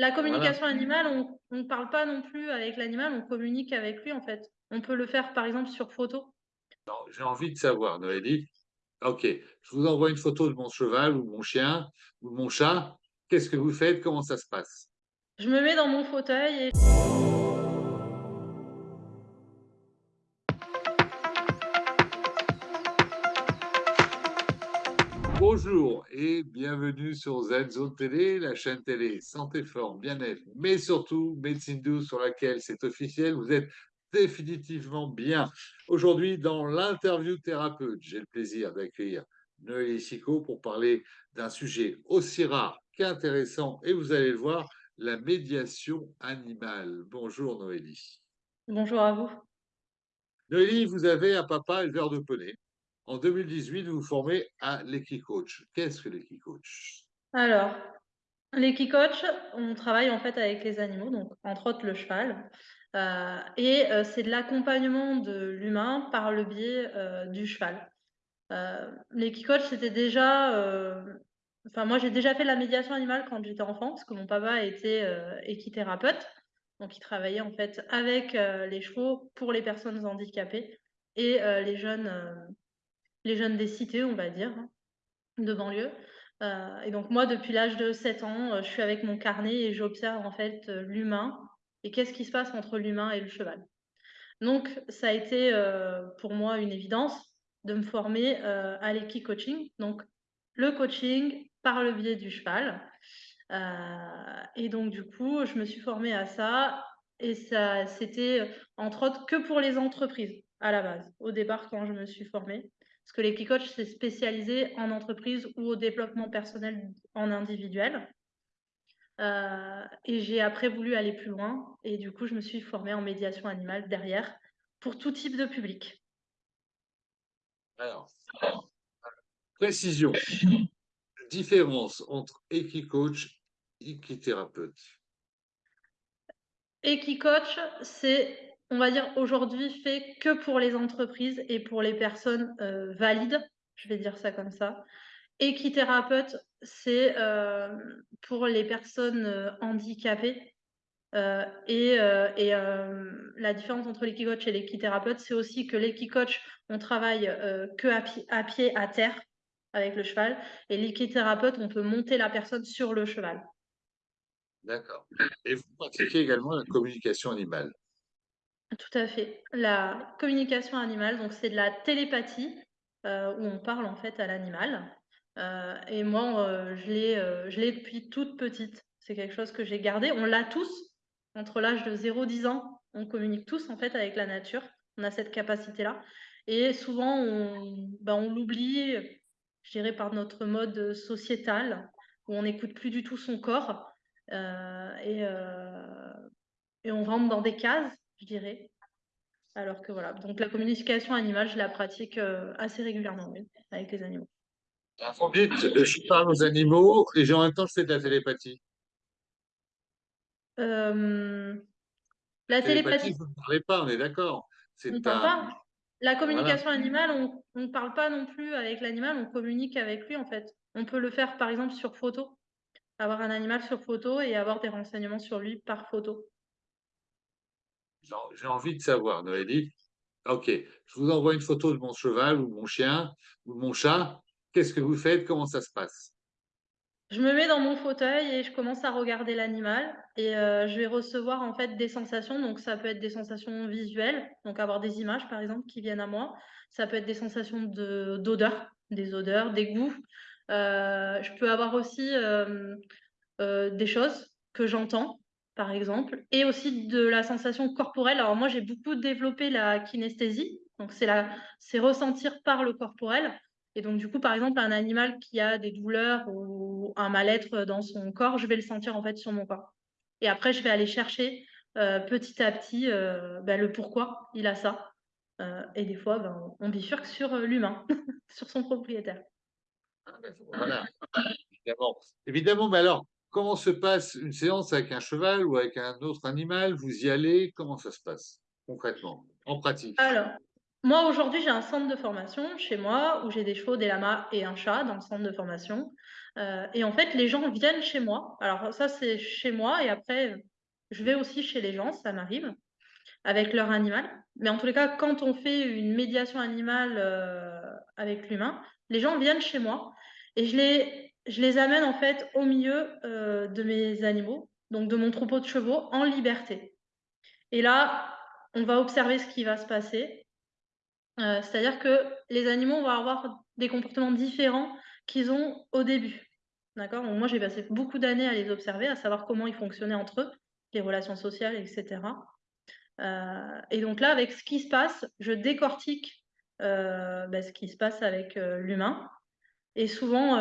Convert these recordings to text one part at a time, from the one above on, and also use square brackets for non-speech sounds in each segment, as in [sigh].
La communication animale, on ne parle pas non plus avec l'animal, on communique avec lui, en fait. On peut le faire, par exemple, sur photo. J'ai envie de savoir, Noélie. OK, je vous envoie une photo de mon cheval ou de mon chien ou de mon chat. Qu'est-ce que vous faites? Comment ça se passe? Je me mets dans mon fauteuil et Bonjour et bienvenue sur ZZone Télé, la chaîne télé santé, forme, bien-être, mais surtout médecine douce sur laquelle c'est officiel, vous êtes définitivement bien. Aujourd'hui, dans l'interview thérapeute, j'ai le plaisir d'accueillir Noélie Sico pour parler d'un sujet aussi rare qu'intéressant, et vous allez le voir, la médiation animale. Bonjour Noélie. Bonjour à vous. Noélie, vous avez un papa éleveur de poney. En 2018, vous vous formez à l'Equicoach. Qu'est-ce que l'Equicoach Alors, l'Equicoach, on travaille en fait avec les animaux, donc entre autres le cheval. Euh, et euh, c'est de l'accompagnement de l'humain par le biais euh, du cheval. L'Equicoach, c'était déjà... Enfin, moi, j'ai déjà fait de la médiation animale quand j'étais enfant, parce que mon papa était équithérapeute. Donc, il travaillait en fait avec les chevaux pour les personnes handicapées et les jeunes les jeunes des cités, on va dire, hein, de banlieue. Euh, et donc moi, depuis l'âge de 7 ans, euh, je suis avec mon carnet et j'observe en fait euh, l'humain et qu'est-ce qui se passe entre l'humain et le cheval. Donc ça a été pour moi une évidence de me former à l'équi-coaching, donc le coaching par le biais du cheval. et donc du coup, je me suis formée à ça et ça c'était entre autres que pour les entreprises à la base, au départ quand je me suis formée. Parce que l'équicoach, c'est spécialisé en entreprise ou au développement personnel en individuel. Euh, et j'ai après voulu aller plus loin. Et du coup, je me suis formée en médiation animale derrière pour tout type de public. Alors, précision. Différence entre équicoach et équithérapeute. Équicoach, c'est on va dire, aujourd'hui fait que pour les entreprises et pour les personnes euh, valides, je vais dire ça comme ça. Équithérapeute, c'est euh, pour les personnes euh, handicapées. et, la différence entre l'équicoach et l'équithérapeute, c'est aussi que l'équicoach, on travaille que à, à pied, à terre, avec le cheval, et l'équithérapeute, on peut monter la personne sur le cheval. D'accord. Et vous pratiquez également la communication animale? Tout à fait. La communication animale, donc c'est de la télépathie euh, où on parle en fait à l'animal. Euh, et moi, euh, je l'ai depuis toute petite. C'est quelque chose que j'ai gardé. On l'a tous. Entre l'âge de 0-10 ans, on communique tous en fait avec la nature. On a cette capacité-là. Et souvent, on, on l'oublie, je dirais, par notre mode sociétal, où on n'écoute plus du tout son corps. et on rentre dans des cases je dirais. Alors que voilà, donc la communication animale, je la pratique euh, assez régulièrement avec les animaux. Vite, je parle aux animaux et en même temps je fais de la télépathie. Euh, la télépathie, vous ne parlez pas, on est d'accord. On ne parle pas. La communication animale, on ne parle pas non plus avec l'animal, on communique avec lui en fait. On peut le faire par exemple sur photo, avoir un animal sur photo et avoir des renseignements sur lui par photo. J'ai envie de savoir, Noélie. OK, je vous envoie une photo de mon cheval ou mon chien ou mon chat. Qu'est-ce que vous faites? Comment ça se passe? Je me mets dans mon fauteuil et je commence à regarder l'animal et euh, je vais recevoir en fait des sensations. Donc ça peut être des sensations visuelles, donc avoir des images par exemple qui viennent à moi. Ça peut être des sensations d'odeur, des odeurs, des goûts. Euh, je peux avoir aussi euh, des choses que j'entends par exemple, et aussi de la sensation corporelle. Alors moi, j'ai beaucoup développé la kinesthésie, donc c'est ressentir par le corporel. Et donc du coup, par exemple, un animal qui a des douleurs ou un mal-être dans son corps, je vais le sentir en fait sur mon corps. Et après, je vais aller chercher euh, petit à petit euh, ben, le pourquoi il a ça. Euh, et des fois, ben, on bifurque sur l'humain, [laughs] sur son propriétaire. Voilà, évidemment. Évidemment, mais alors, Comment se passe une séance avec un cheval ou avec un autre animal? Vous y allez? Comment ça se passe concrètement, en pratique? Alors, moi aujourd'hui j'ai un centre de formation chez moi où j'ai des chevaux, des lamas et un chat dans le centre de formation. et en fait, les gens viennent chez moi. Alors ça, c'est chez moi et après, je vais aussi chez les gens, ça m'arrive, avec leur animal. Mais en tous les cas, quand on fait une médiation animale avec l'humain, les gens viennent chez moi et je les, je les amène en fait au milieu de mes animaux, donc de mon troupeau de chevaux, en liberté. Et là, on va observer ce qui va se passer. Euh, c'est-à-dire que les animaux vont avoir des comportements différents qu'ils ont au début. D'accord? Moi, j'ai passé beaucoup d'années à les observer, à savoir comment ils fonctionnaient entre eux, les relations sociales, etc. Euh, et donc là, avec ce qui se passe, je décortique euh, bah, ce qui se passe avec l'humain. Et souvent,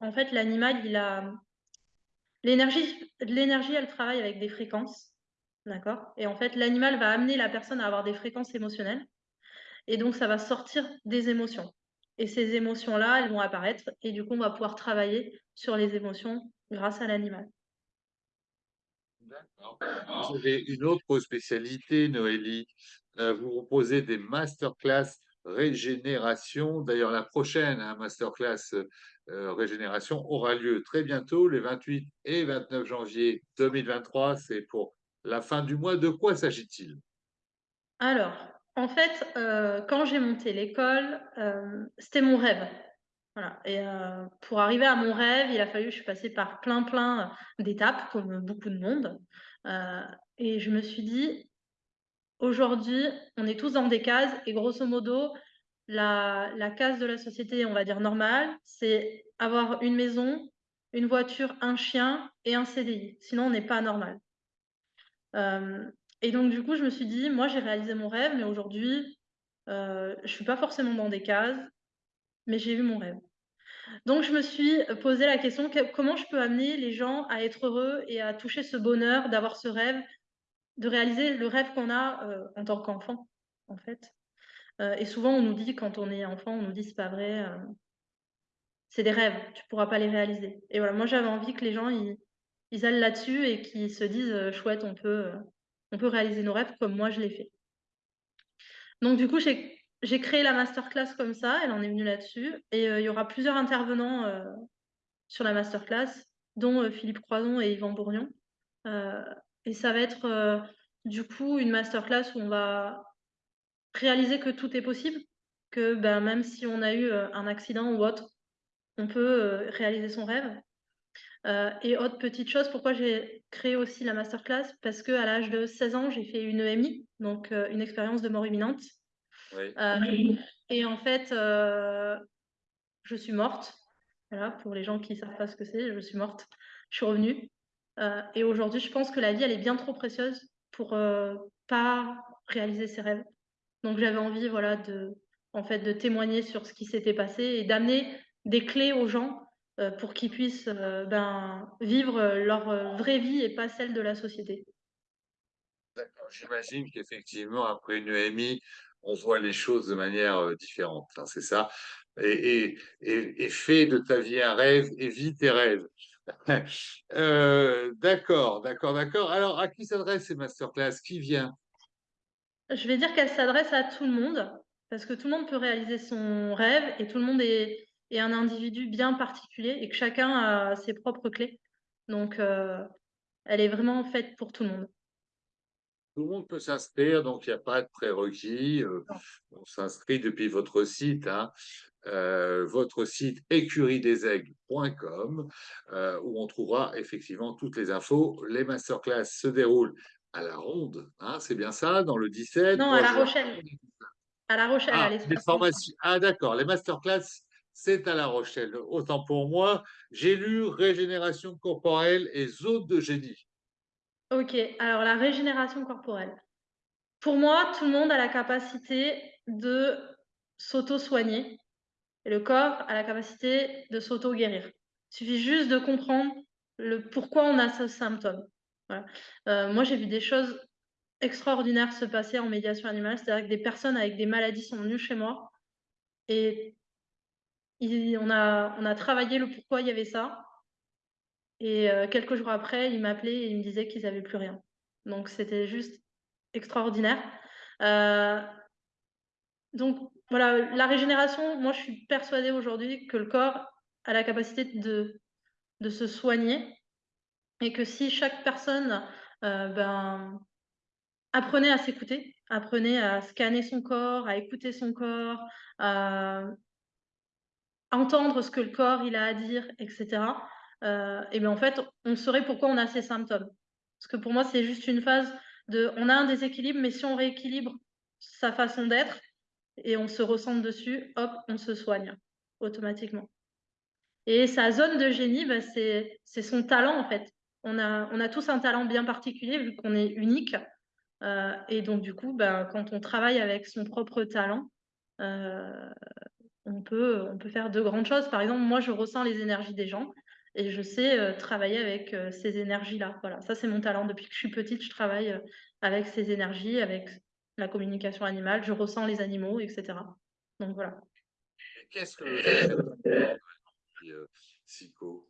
en fait, l'animal, il a l'énergie, l'énergie, elle travaille avec des fréquences. D'accord? Et en fait, l'animal va amener la personne à avoir des fréquences émotionnelles. Et donc, ça va sortir des émotions. Et ces émotions-là, elles vont apparaître. Et du coup, on va pouvoir travailler sur les émotions grâce à l'animal. D'accord. Vous une autre spécialité, Noélie. Euh, vous proposez des masterclass régénération. D'ailleurs, la prochaine hein, masterclass euh, régénération aura lieu très bientôt, les 28 et 29 janvier 2023. C'est pour la fin du mois. De quoi s'agit-il? Alors, en fait, euh, quand j'ai monté l'école, euh, c'était mon rêve. Voilà. Et pour arriver à mon rêve, il a fallu, je suis passée par plein, plein d'étapes, comme beaucoup de monde. et je me suis dit, aujourd'hui, on est tous dans des cases, et grosso modo, la, case de la société, on va dire normale, c'est avoir une maison, une voiture, un chien et un CDI. Sinon, on n'est pas normal. Euh, et donc, du coup, je me suis dit, moi, j'ai réalisé mon rêve, mais aujourd'hui, euh, je ne suis pas forcément dans des cases, mais j'ai eu mon rêve. Donc, je me suis posé la question, comment je peux amener les gens à être heureux et à toucher ce bonheur d'avoir ce rêve, de réaliser le rêve qu'on a euh, en tant qu'enfant, en fait. et souvent, on nous dit, quand on est enfant, on nous dit, c'est pas vrai, c'est des rêves, tu pourras pas les réaliser. Et voilà, moi, j'avais envie que les gens, ils, ils allent là-dessus et qui se disent euh, chouette, on peut, euh, on peut réaliser nos rêves comme moi je l'ai fait. Donc du coup, j'ai créé la masterclass comme ça, elle en est venue là-dessus, et euh, il y aura plusieurs intervenants sur la masterclass, dont Philippe Croison et Yvan Bourgnon. Et ça va être du coup une masterclass où on va réaliser que tout est possible, que ben, même si on a eu un accident ou autre, on peut réaliser son rêve. Euh, et autre petite chose, pourquoi j'ai créé aussi la masterclass? Parce qu'à l'âge de 16 ans, j'ai fait une EMI, donc euh, une expérience de mort imminente. Euh, et en fait, je suis morte. Voilà, pour les gens qui ne savent pas ce que c'est, je suis morte. Je suis revenue. Et aujourd'hui, je pense que la vie, elle est bien trop précieuse pour pas réaliser ses rêves. Donc j'avais envie, voilà, de, en fait, de témoigner sur ce qui s'était passé et d'amener des clés aux gens euh, pour qu'ils puissent euh, ben, vivre leur euh, vraie vie et pas celle de la société. D'accord. J'imagine qu'effectivement, après une EMI, on voit les choses de manière différente. Hein, c'est ça? Et, et, et, fais de ta vie un rêve et vis tes rêves. [laughs] d'accord, d'accord, d'accord. Alors, à qui s'adressent ces masterclass? Qui vient? Je vais dire qu'elles s'adressent à tout le monde, parce que tout le monde peut réaliser son rêve et tout le monde est, un individu bien particulier et que chacun a ses propres clés. Donc, euh, elle est vraiment faite pour tout le monde. Tout le monde peut s'inscrire, donc il n'y a pas de prérequis. Euh, on s'inscrit depuis votre site, hein, euh, votre site écuriedesaigle.com, où on trouvera effectivement toutes les infos. Les masterclass se déroulent à la ronde, hein, c'est bien ça, dans le 17 Non, à La Rochelle. À La Rochelle, ah, les formations. Ah, d'accord, les masterclass c'est à La Rochelle. Autant pour moi, j'ai lu Régénération corporelle et Zone de génie. Ok, alors la régénération corporelle. Pour moi, tout le monde a la capacité de s'auto-soigner et le corps a la capacité de s'auto-guérir. Il suffit juste de comprendre le pourquoi on a ce symptôme. Euh, moi, j'ai vu des choses extraordinaires se passer en médiation animale, c'est-à-dire que des personnes avec des maladies sont venues chez moi et on, a, travaillé le pourquoi il y avait ça. Et euh, quelques jours après, il m'appelait et il me disait qu'ils n'avaient plus rien. Donc c'était juste extraordinaire. Euh, donc voilà, la régénération, moi je suis persuadée aujourd'hui que le corps a la capacité de se soigner et que si chaque personne, heu, ben, apprenait à s'écouter, apprenait à scanner son corps, à écouter son corps, à entendre ce que le corps a à dire et cetera, heu et ben, en fait, on saurait pourquoi on a ces symptômes. Parce que pour moi, c'est juste une phase de on a un déséquilibre, mais si on rééquilibre sa façon d'être et on se recentre dessus, hop, on se soigne automatiquement. Et sa zone de génie, bah, c'est son talent, en fait. On a tous un talent bien particulier vu qu'on est unique, heu et donc du coup, ben, quand on travaille avec son propre talent, heu, on peut faire de grandes choses. Par exemple, moi, je ressens les énergies des gens et je sais, heu, travailler avec, ces énergies-là. Voilà, ça, c'est mon talent. Depuis que je suis petite, je travaille, avec ces énergies, avec la communication animale. Je ressens les animaux et cetera. Donc voilà. Qu'est-ce que le euh, psycho?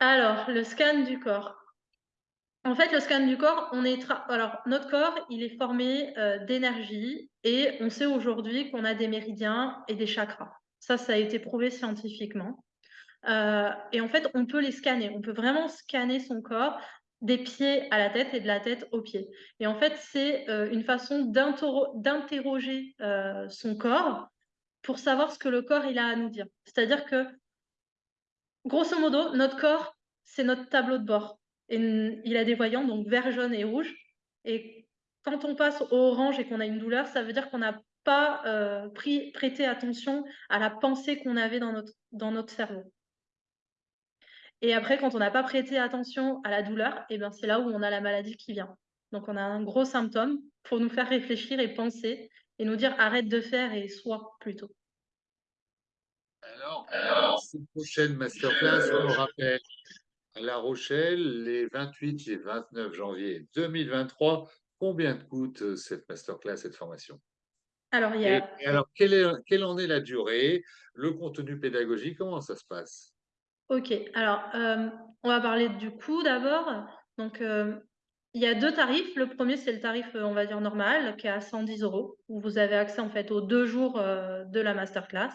Alors, le scan du corps. En fait, le scan du corps, on est tra alors notre corps, il est formé, heu, d'énergie et on sait aujourd'hui qu'on a des méridiens et des chakras. Ça, ça a été prouvé scientifiquement, heu et en fait, on peut les scanner. On peut vraiment scanner son corps des pieds à la tête et de la tête aux pieds. Et en fait, c'est, heu, une façon d'interroger, heu, son corps pour savoir ce que le corps, il a à nous dire. C'est-à-dire que Grosso modo, notre corps, c'est notre tableau de bord. Et il a des voyants, donc vert, jaune et rouge. Et quand on passe au orange et qu'on a une douleur, ça veut dire qu'on n'a pas, pris prêté attention à la pensée qu'on avait dans notre cerveau et après quand on n'a pas prêté attention à la douleur et ben, c'est là où on a la maladie qui vient. Donc on a un gros symptôme pour nous faire réfléchir et penser et nous dire: «Arrête de faire» et «Sois» plutôt. Alors, cette prochaine masterclass, on le rappelle, à La Rochelle, les 28 et 29 janvier 2023. Combien coûte euh, cette masterclass, cette formation? Alors il y Et, a et alors, quelle, est, quelle en est la durée, le contenu pédagogique, comment ça se passe? OK, alors, hem, on va parler du coût d'abord. Donc, hem, il y a 2 tarifs. Le premier c'est le tarif, heu, on va dire normal, qui est à 110 euros, où vous avez accès en fait aux 2 jours, de la masterclass.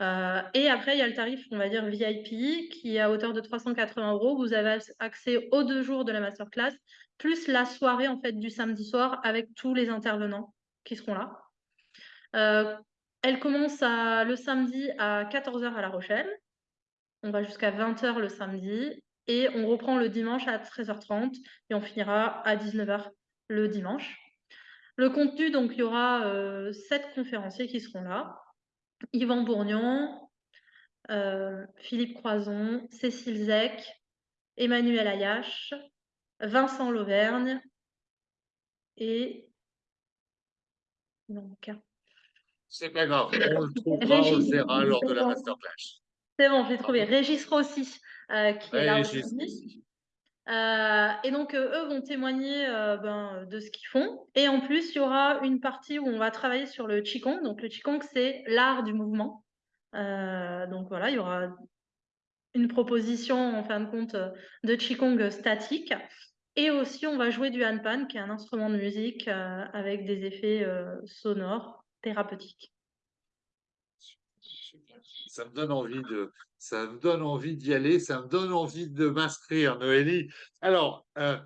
Et après il y a le tarif, on va dire VIP, qui est à hauteur de 380 euros. Vous avez ac accès aux 2 jours de la masterclass, plus la soirée en fait du samedi soir avec tous les intervenants qui seront là. Elle commence le samedi à 14:00 à La Rochelle. On va jusqu'à 20:00 le samedi et on reprend le dimanche à 13:30 et on finira à 19:00 le dimanche. Le contenu, donc il y aura, heu, 7 conférenciers qui seront là. Yvan Bourgnon, heu, Philippe Croizon, Cécile Zec, Emmanuel Ayache, Vincent Lauvergne et un. C'est pas grave, on le trouvera, on le Régis, verra lors de la masterclass. C'est bon, j'ai trouvé. Pardon? Régis Rossi, heu, qui est là aussi. Heu et donc, heu, eux vont témoigner, ben, de ce qu'ils font et en plus, il y aura une partie où on va travailler sur le qigong. Donc le qigong, c'est l'art du mouvement. Donc voilà, il y aura une proposition en fin de compte, de qigong statique et aussi on va jouer du handpan qui est un instrument de musique, avec des effets, sonores thérapeutiques. Ça me donne envie de, ça me donne envie d'y aller, ça me donne envie de m'inscrire, Noélie. Alors, euh,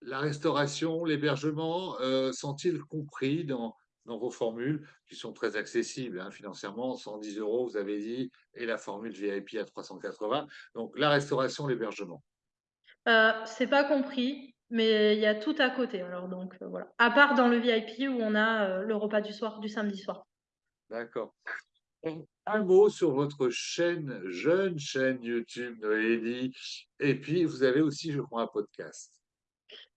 la restauration, l'hébergement, euh, sont-ils compris dans, dans vos formules qui sont très accessibles hein, financièrement, 110 euros, vous avez dit, et la formule VIP à 380. Donc, la restauration, l'hébergement. Heu, c'est pas compris, mais il y a tout à côté alors donc, heu, voilà. À part dans le VIP où on a, le repas du soir du samedi soir. D'accord. Un mot sur votre chaîne, jeune chaîne YouTube, Noélie. Et puis, vous avez aussi, je crois, un podcast.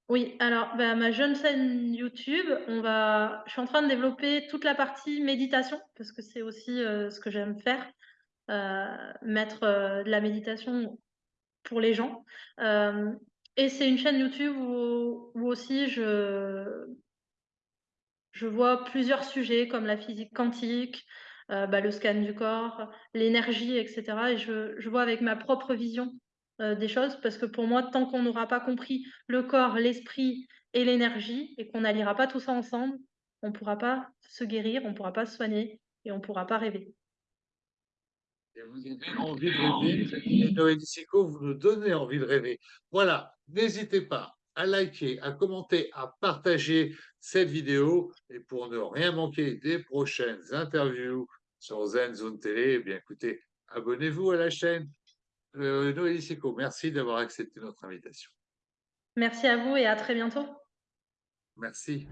Oui, alors, bah, ma jeune chaîne YouTube, on va je suis en train de développer toute la partie méditation parce que c'est aussi, heu, ce que j'aime faire, heu, mettre, heu, de la méditation pour les gens. Et c'est une chaîne YouTube où où aussi je je vois plusieurs sujets comme la physique quantique, heu, bah, le scan du corps, l'énergie et cetera et je vois avec ma propre vision, heu, des choses parce que pour moi, tant qu'on n'aura pas compris le corps, l'esprit et l'énergie et qu'on n'alliera pas tout ça ensemble, on pourra pas se guérir, on pourra pas se soigner et on pourra pas rêver. vous avez envie de rêver. Et Sico, vous nous donnez envie de rêver. Voilà, n'hésitez pas à liker, à commenter, à partager cette vidéo. Et pour ne rien manquer des prochaines interviews sur Zen Zone Télé, eh bien écoutez, abonnez-vous à la chaîne. Euh, Noélie merci d'avoir accepté notre invitation. Merci à vous et à très bientôt. Merci.